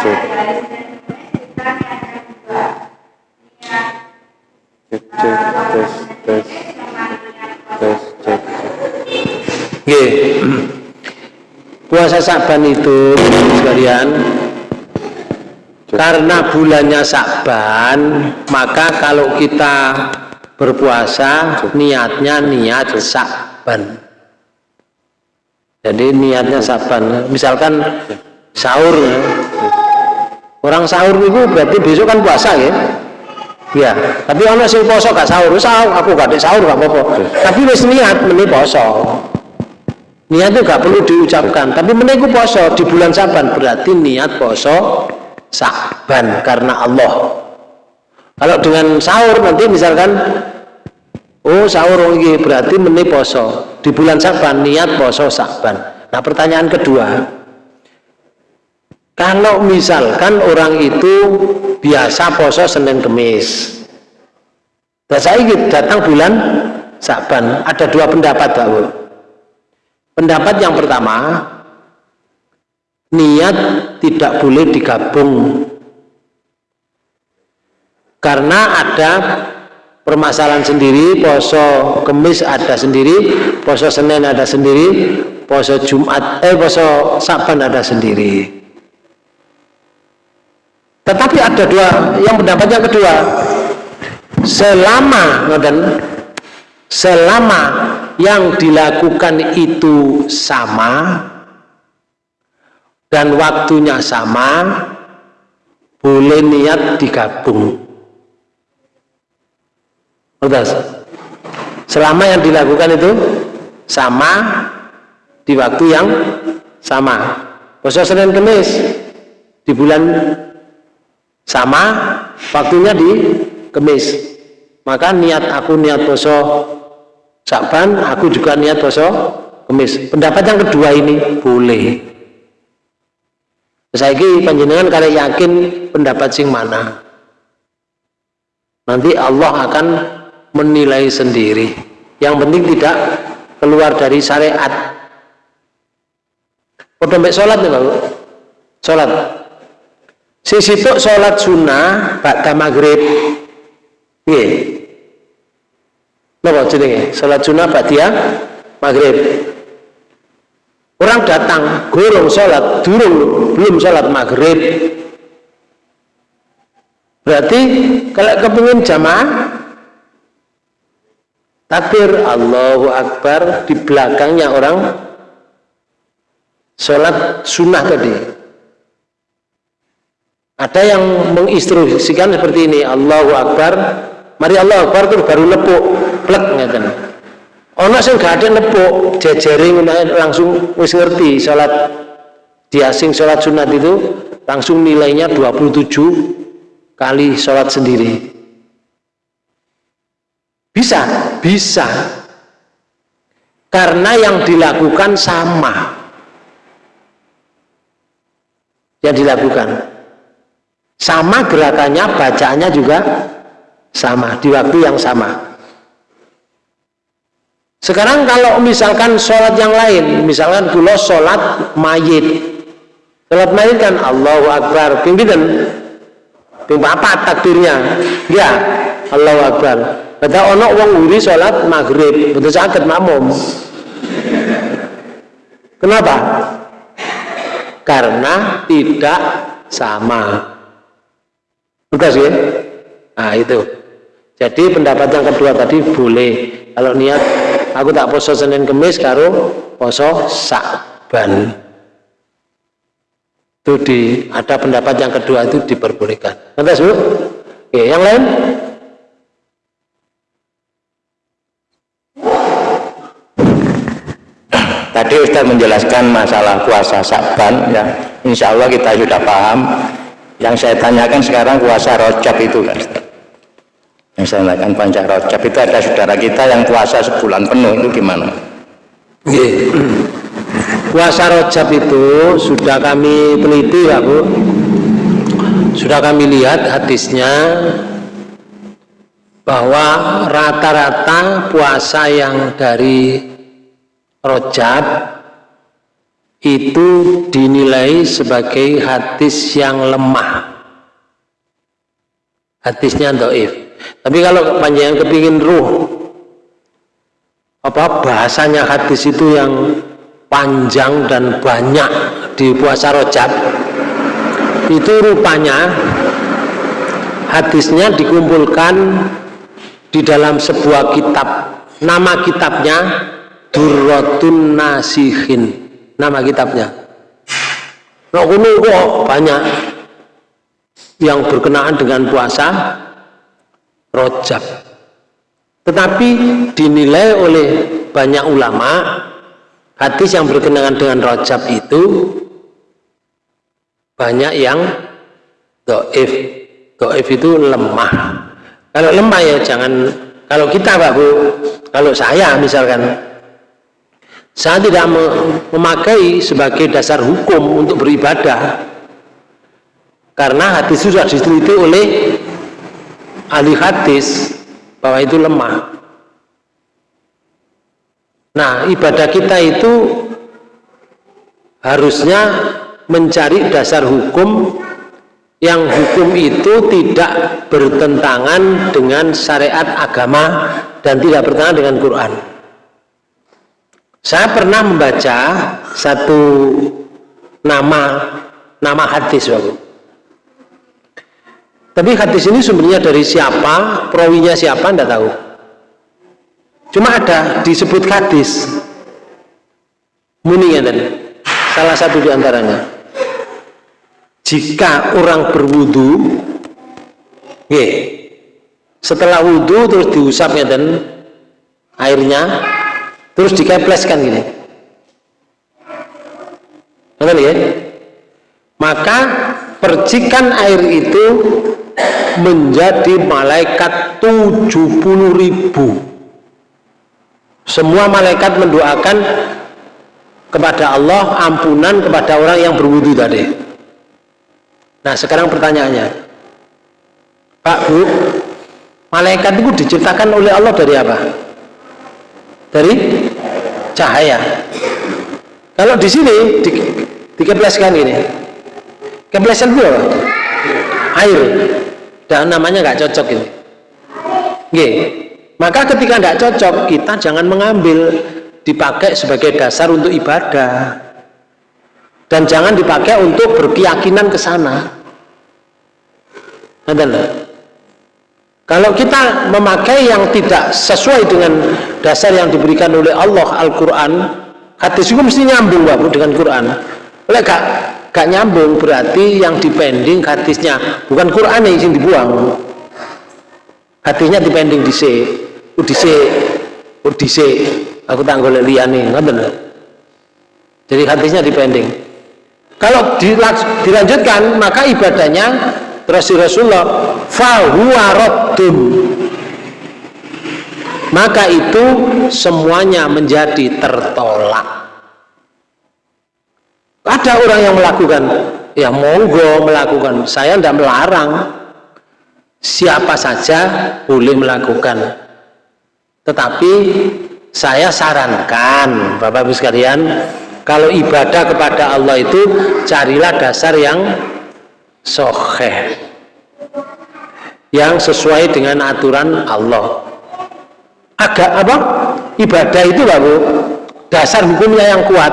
cek. Cek cek tes tes tes cek. Nggih. Puasa Saban itu sekalian karena bulannya Sakban maka kalau kita berpuasa niatnya niat Sakban jadi niatnya Sakban misalkan sahur. Orang sahur itu berarti besok kan puasa ya? Ya tapi orang sih poso gak sahur sahur aku gak ada sahur gak apa-apa. Tapi wis niat meni poso niat itu gak perlu diucapkan. Tapi meniku poso di bulan saban berarti niat poso Sa'ban karena Allah. Kalau dengan sahur nanti misalkan oh sahur ini berarti meni poso. Di bulan Sa'ban niat poso Sa'ban. Nah, pertanyaan kedua. Kalau misalkan orang itu biasa poso Senin Kemis. Dan saya datang bulan Sa'ban, ada dua pendapat, Pak Pendapat yang pertama, niat tidak boleh digabung. Karena ada permasalahan sendiri poso kemis ada sendiri poso senin ada sendiri poso jumat eh poso saban ada sendiri. Tetapi ada dua yang pendapat yang kedua selama dan selama yang dilakukan itu sama dan waktunya sama boleh niat digabung. Udah. selama yang dilakukan itu sama di waktu yang sama. Puasa Senin Kemis di bulan sama waktunya di Kemis. Maka niat aku niat poso Saban aku juga niat poso Kemis. Pendapat yang kedua ini boleh Saiki panjenengan kalian yakin pendapat sing mana? Nanti Allah akan menilai sendiri. Yang penting tidak keluar dari syariat. Padha mek salat nih, Pak. Salat. Si situ salat sunnah ba'da maghrib. Nggih. Napa jenenge? Salat sunnah ba'da maghrib. Orang datang, gurung sholat, durung, belum sholat maghrib. Berarti kalau kepingin jamaah, takbir Allahu Akbar di belakangnya orang sholat sunnah tadi. Ada yang menginstruksikan seperti ini, Allahu Akbar, mari Allahu Akbar terus baru lepuk, plek ngeten. Ono sing ada nepuk jejering langsung wis ngerti salat dia sing salat sunat itu langsung nilainya 27 kali sholat sendiri. Bisa bisa. Karena yang dilakukan sama. Yang dilakukan. Sama gerakannya bacaannya juga sama di waktu yang sama sekarang kalau misalkan sholat yang lain misalkan kulo sholat mayit. Sholat mayit kan Allahu Akbar pimpinan ping apa takdirnya ya Allahu Akbar. Kata ono wong wuri sholat maghrib betul sakit makmum. Kenapa? Karena tidak sama. Bukan sih? Nah itu. Jadi pendapat yang kedua tadi boleh. Kalau niat aku tak poso Senin Kemis karo poso Sakban. Itu di ada pendapat yang kedua itu diperbolehkan. Nanti Bu? Oke, yang lain? Tadi Ustaz menjelaskan masalah puasa Sakban ya. Insya Allah kita sudah paham yang saya tanyakan sekarang puasa rojab itu kan yang saya tanyakan panjang rojab itu ada saudara kita yang puasa sebulan penuh itu gimana? Puasa rojab itu sudah kami teliti ya Bu. Sudah kami lihat hadisnya bahwa rata-rata puasa yang dari rojab itu dinilai sebagai hadis yang lemah. Hadisnya doif tapi kalau panjang kepingin ruh apa bahasanya hadis itu yang panjang dan banyak di puasa rojab itu rupanya hadisnya dikumpulkan di dalam sebuah kitab. Nama kitabnya Durratun Nasihin nama kitabnya. Nah kok banyak yang berkenaan dengan puasa rojab. Tetapi dinilai oleh banyak ulama hadis yang berkenaan dengan rojab itu banyak yang doif. Doif itu lemah. Kalau lemah ya jangan kalau kita Pak Bu kalau saya misalkan saya tidak memakai sebagai dasar hukum untuk beribadah. Karena hadis itu sudah diteliti oleh ahli hadis bahwa itu lemah nah ibadah kita itu harusnya mencari dasar hukum yang hukum itu tidak bertentangan dengan syariat agama dan tidak bertentangan dengan Quran saya pernah membaca satu nama nama hadis Bapak. Tapi hadis ini sumbernya dari siapa, perawinya siapa, tidak tahu. Cuma ada disebut hadis. Muni ya Salah satu di antaranya. Jika orang berwudu, setelah wudu terus diusap dan airnya terus dikepleskan gini ya? Maka percikan air itu menjadi malaikat 70 ribu. Semua malaikat mendoakan kepada Allah ampunan kepada orang yang berwudu tadi. Nah sekarang pertanyaannya, Pak Bu, malaikat itu diciptakan oleh Allah dari apa? Dari cahaya. Kalau di sini di, dikepleskan ini, keplesan itu apa? Air. Dan namanya nggak cocok ini. Oke. Maka ketika nggak cocok, kita jangan mengambil dipakai sebagai dasar untuk ibadah. Dan jangan dipakai untuk berkeyakinan ke sana. Kalau kita memakai yang tidak sesuai dengan dasar yang diberikan oleh Allah Al-Quran, hadis itu mesti nyambung Bapak dengan Quran. Oleh gak, gak nyambung berarti yang dipending hadisnya, bukan Quran yang dibuang. Hadisnya dipending di C, di C, di C. Aku tak boleh nih, nggak Jadi hadisnya dipending. Kalau dilanjutkan, maka ibadahnya terus Rasulullah fahuwa raddun maka itu semuanya menjadi tertolak ada orang yang melakukan. Ya monggo melakukan. Saya tidak melarang. Siapa saja boleh melakukan. Tetapi saya sarankan Bapak Ibu sekalian kalau ibadah kepada Allah itu carilah dasar yang soheh yang sesuai dengan aturan Allah. Agak apa? Ibadah itu Bu dasar hukumnya yang kuat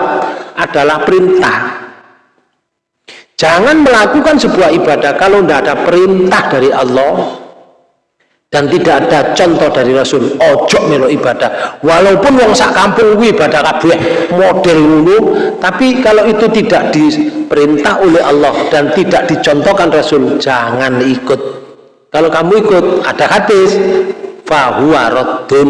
adalah perintah. Jangan melakukan sebuah ibadah kalau tidak ada perintah dari Allah dan tidak ada contoh dari Rasul. Ojo melo ibadah. Walaupun wong sak kampung ibadah kabeh model dulu tapi kalau itu tidak diperintah oleh Allah dan tidak dicontohkan Rasul jangan ikut. Kalau kamu ikut ada hadis fahuwa raddun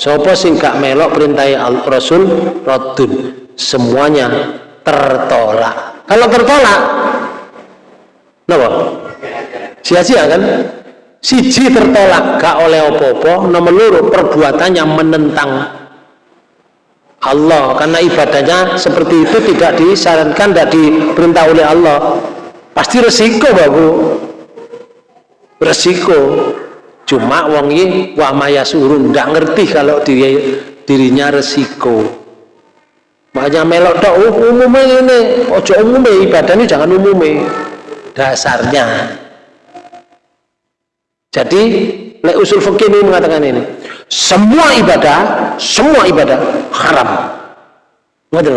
sapa sing melok perintah Rasul raddun semuanya tertolak. Kalau tertolak kenapa? Sia-sia kan? Siji tertolak gak oleh opo-opo nomor loro perbuatannya menentang Allah. Karena ibadahnya seperti itu tidak disarankan tidak diperintah oleh Allah. Pasti resiko babu resiko. Cuma wong ini wa maya surun tidak ngerti kalau diri, dirinya resiko makanya melok tok oh, ini ojo umumnya ibadah ini jangan umumnya dasarnya jadi, le usul fikih ini mengatakan ini. Semua ibadah, semua ibadah haram. Ngerti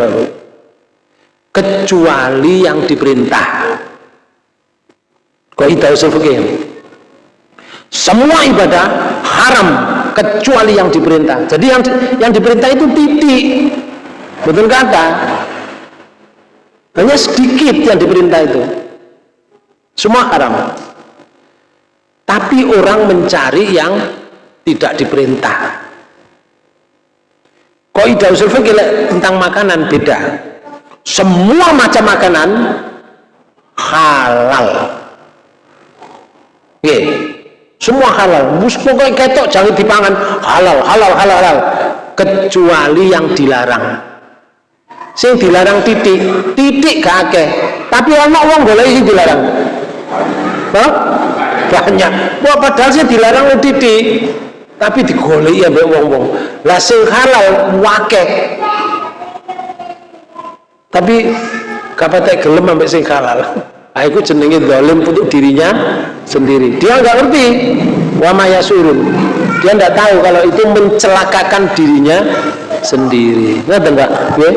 Kecuali yang diperintah. Kok itu usul fikih Semua ibadah haram kecuali yang diperintah. Jadi yang yang diperintah itu titik. Betul kata. Hanya sedikit yang diperintah itu. Semua haram. Tapi orang mencari yang tidak diperintah. Kok ida usul fikih tentang makanan beda. Semua macam makanan halal. Oke, semua halal. Pokoknya ketok jangan dipangan. Halal halal halal halal. Kecuali yang dilarang sing dilarang titik. Titik kakek tapi anak uang boleh sih dilarang. Hah? banyak wah padahal sih dilarang titik. Tapi digoleki ya mbak wong-wong. Lah sing halal wake tapi kapate gelem ambek sing halal. Aku jenenge zalim untuk dirinya sendiri. Dia nggak ngerti. Wa mayasurun dia nggak tahu kalau itu mencelakakan dirinya sendiri. Ngerti enggak nggih.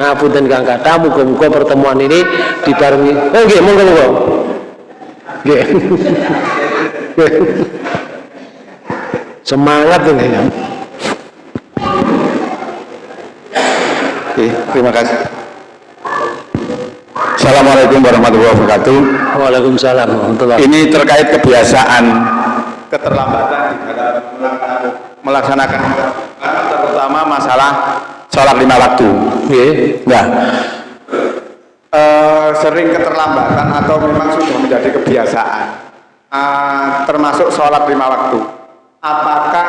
Ngapunten Kang Kata muga-muga pertemuan ini dibarengi. Oh nggih monggo monggo. Semangat ini ya. Oke, terima kasih. Assalamualaikum warahmatullahi wabarakatuh. Waalaikumsalam warahmatullahi Ini terkait kebiasaan keterlambatan di dalam melaksanakan. Terutama masalah sholat lima waktu. Oke. Nah, e, sering keterlambatan atau memang sudah menjadi kebiasaan. Uh, termasuk sholat lima waktu. Apakah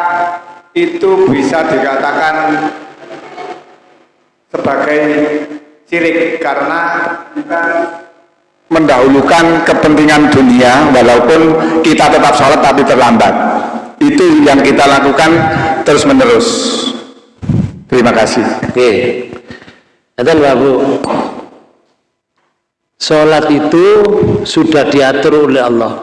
itu bisa dikatakan sebagai sirik karena kita mendahulukan kepentingan dunia walaupun kita tetap sholat tapi terlambat. Itu yang kita lakukan terus menerus terima kasih. Oke. Dan Bu. Sholat itu sudah diatur oleh Allah.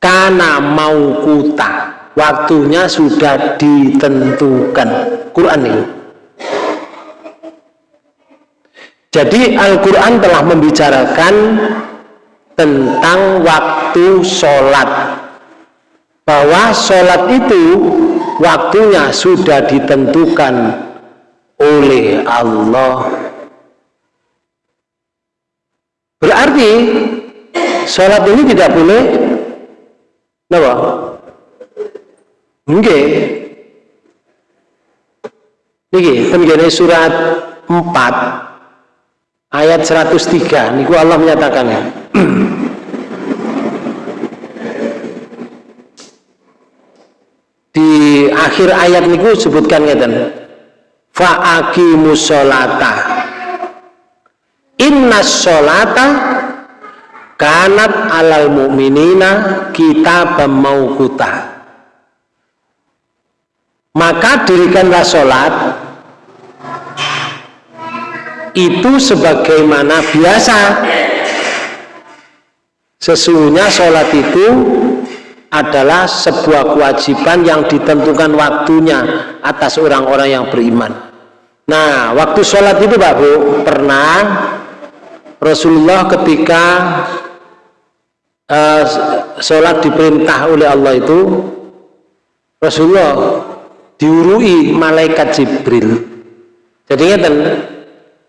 Karena mau kuta waktunya sudah ditentukan. Quran ini jadi Al-Quran telah membicarakan tentang waktu sholat bahwa sholat itu waktunya sudah ditentukan oleh Allah berarti sholat ini tidak boleh Napa? Nggih. Niki tenggene surat 4 ayat 103 niku Allah menyatakan. Di akhir ayat niku sebutkan ngeten. Fa'aqimus sholata inna sholata kanat alal mu'minina kita mauquta maka dirikanlah sholat itu sebagaimana biasa sesungguhnya sholat itu adalah sebuah kewajiban yang ditentukan waktunya atas orang-orang yang beriman. Nah, waktu sholat itu Pak Bu, pernah Rasulullah ketika uh, sholat diperintah oleh Allah itu, Rasulullah diurui malaikat Jibril. Jadi ngeten,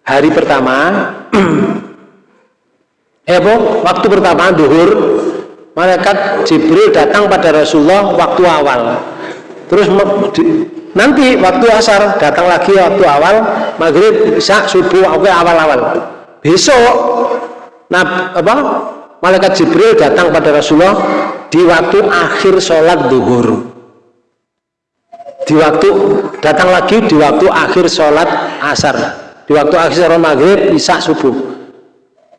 hari pertama, Bu, waktu pertama duhur, malaikat Jibril datang pada Rasulullah waktu awal. Terus nanti waktu asar datang lagi waktu awal maghrib bisa subuh oke awal-awal. Besok nah apa? Malaikat Jibril datang pada Rasulullah di waktu akhir sholat duhur. Di waktu datang lagi di waktu akhir sholat asar di waktu akhir maghrib bisa subuh.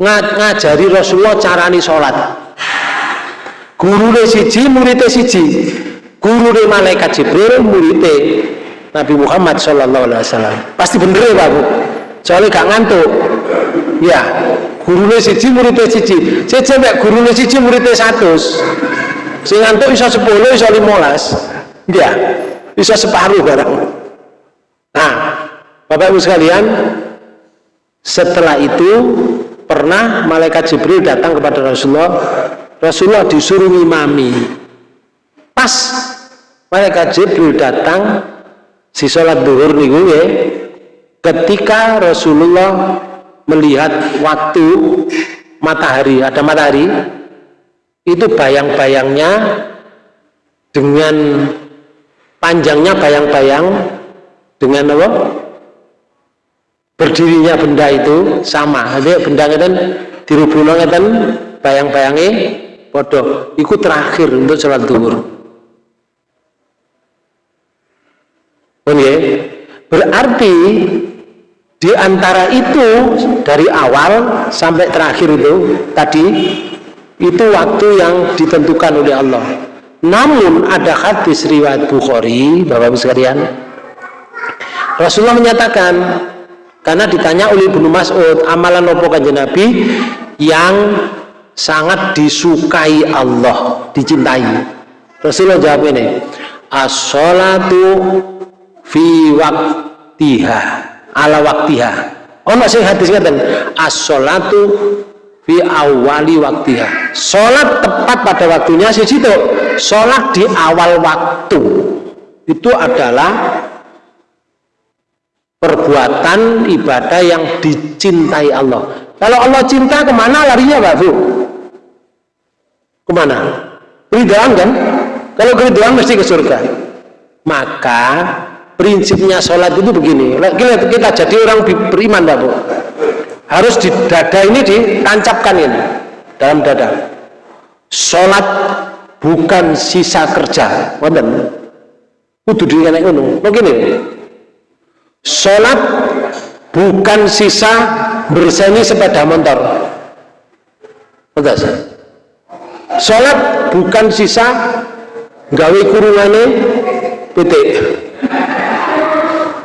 Ngajari Rasulullah carani sholat. Guru siji muridnya siji. Guru malaikat Jibril muridnya Nabi Muhammad Shallallahu Alaihi Wasallam. Pasti bener ya Pak Bu? Soalnya gak ngantuk. Ya guru siji muridnya siji. Saya coba guru siji muridnya satu si ngantuk bisa sepuluh bisa limolas. Ya bisa separuh barang. Nah Bapak Ibu sekalian setelah itu pernah malaikat Jibril datang kepada Rasulullah. Rasulullah disuruh ngimami. Pas malaikat Jibril datang si sholat duhur niku ya ketika Rasulullah melihat waktu matahari ada matahari itu bayang-bayangnya dengan panjangnya bayang-bayang dengan apa berdirinya benda itu sama. Jadi benda itu dirubung itu bayang-bayangnya podo ikut terakhir untuk sholat duhur. Berarti di antara itu dari awal sampai terakhir itu tadi itu waktu yang ditentukan oleh Allah. Namun ada hadis riwayat Bukhari Bapak-Ibu sekalian. Rasulullah menyatakan karena ditanya oleh Ibnu Mas'ud amalan nopo kanjeng Nabi yang sangat disukai Allah, dicintai. Rasulullah jawab ini, as-salatu fi waktiha, ala waktiha. Oh, sing hadis ngaten, as-salatu fi awali waktiha. Salat tepat pada waktunya siji to. Salat di awal waktu. Itu adalah perbuatan ibadah yang dicintai Allah. Kalau Allah cinta ke mana larinya Pak Bu? Ke mana? Keridhaan kan? Kalau keridhaan mesti ke surga. Maka prinsipnya sholat itu begini. Kita, jadi orang beriman, Pak Bu. Harus di dada ini ditancapkan ini dalam dada. Sholat bukan sisa kerja. Wonten. Kudu dikene ngono. Begini. Sholat bukan sisa berseni sepeda motor. Sholat bukan sisa gawe kurungane titik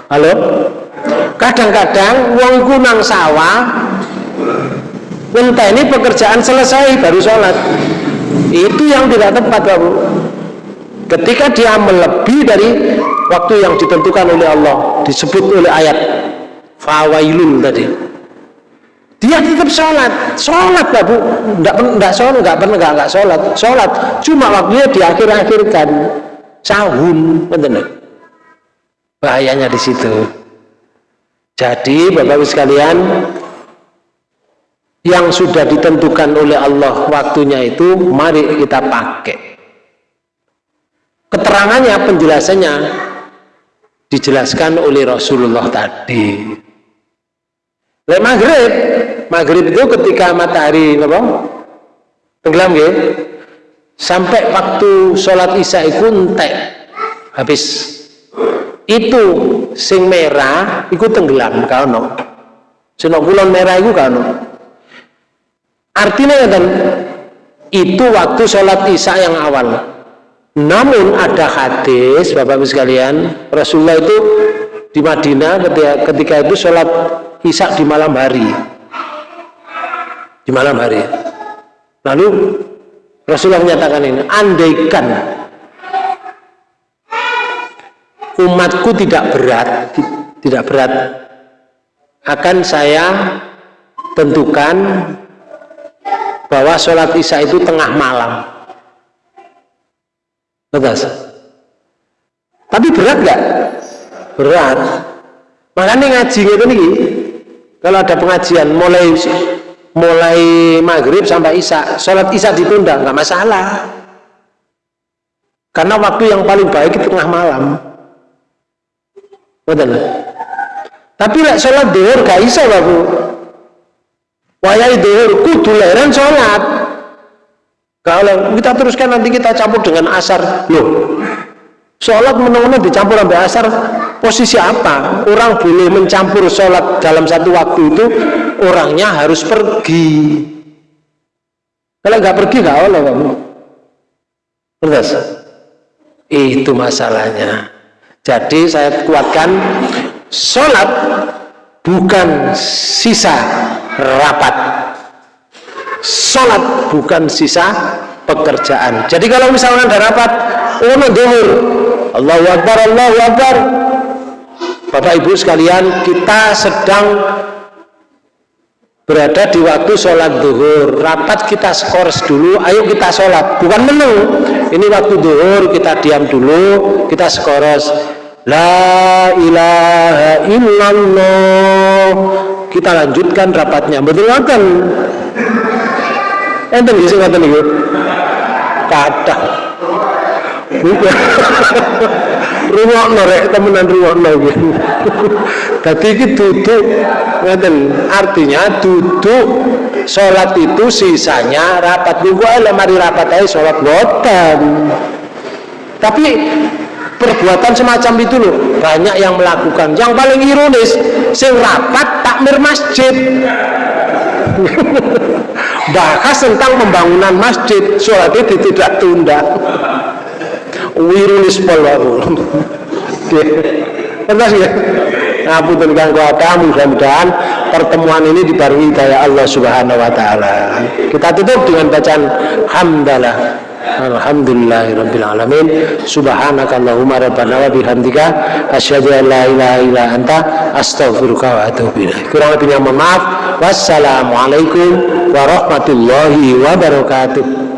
halo? Kadang-kadang wong kunang sawah ini pekerjaan selesai baru sholat. Itu yang tidak tepat Bapak ketika dia melebihi dari waktu yang ditentukan oleh Allah disebut oleh ayat. Fawailun tadi. Dia tetap sholat. Sholat lah bu. Enggak, enggak sholat enggak pernah enggak, enggak sholat. Sholat. Cuma waktunya diakhir-akhirkan. Sahun benar bahayanya di situ. Jadi bapak-ibu sekalian yang sudah ditentukan oleh Allah waktunya itu mari kita pakai. Keterangannya penjelasannya dijelaskan oleh Rasulullah tadi. Lek maghrib, maghrib itu ketika matahari apa? tenggelam ya sampai waktu sholat isya itu entek habis. Itu sing merah itu tenggelam kano sing kulon merah itu kano artinya kan itu waktu sholat isya yang awal namun ada hadis Bapak-Ibu sekalian Rasulullah itu di Madinah ketika, ketika itu sholat isya di malam hari. Di malam hari. Lalu Rasulullah menyatakan ini andaikan umatku tidak berat tidak berat akan saya tentukan bahwa sholat isya itu tengah malam betul tapi berat nggak? Berat. Makanya ngaji gitu nih kalau ada pengajian mulai mulai maghrib sampai isya sholat isya ditunda nggak masalah. Karena waktu yang paling baik itu tengah malam. Betul. Tapi lek sholat duhur gak iso babu wayai duhur kudu leran sholat kalau kita teruskan nanti kita campur dengan asar. Loh sholat menang-menang dicampur sampai asar? Posisi apa? Orang boleh mencampur sholat dalam satu waktu itu orangnya harus pergi. Kalau nggak pergi nggak oleh kamu. Terus, itu masalahnya. Jadi saya kuatkan sholat bukan sisa rapat sholat bukan sisa pekerjaan. Jadi kalau misalnya ada rapat oh duhur Allahu Akbar Allahu Akbar. Bapak Ibu sekalian kita sedang berada di waktu sholat duhur rapat kita skors dulu ayo kita sholat. Bukan menu ini waktu duhur kita diam dulu kita skors. La ilaha illallah. Kita lanjutkan rapatnya. Betul kan enten bisa ngatain itu kata rumah norek temenan rumah norek tadi ini duduk ngeten artinya duduk sholat itu sisanya rapat. Juga lemari rapat aja sholat botan tapi perbuatan semacam itu loh banyak yang melakukan. Yang paling ironis sing rapat takmir masjid bahas tentang pembangunan masjid sholat itu tidak tunda wirulis polwaru Terus ya ngapunten kang kuwata mudah-mudahan pertemuan ini dibarengi daya Allah Subhanahu wa taala. Kita tutup dengan bacaan hamdalah. Alhamdulillahirabbil alamin. Subhanakallahumma rabbana wa bihamdika an la ilaha illa anta astaghfiruka wa atubu. Kurang lebihnya mohon maaf. Wassalamualaikum warahmatullahi wabarakatuh.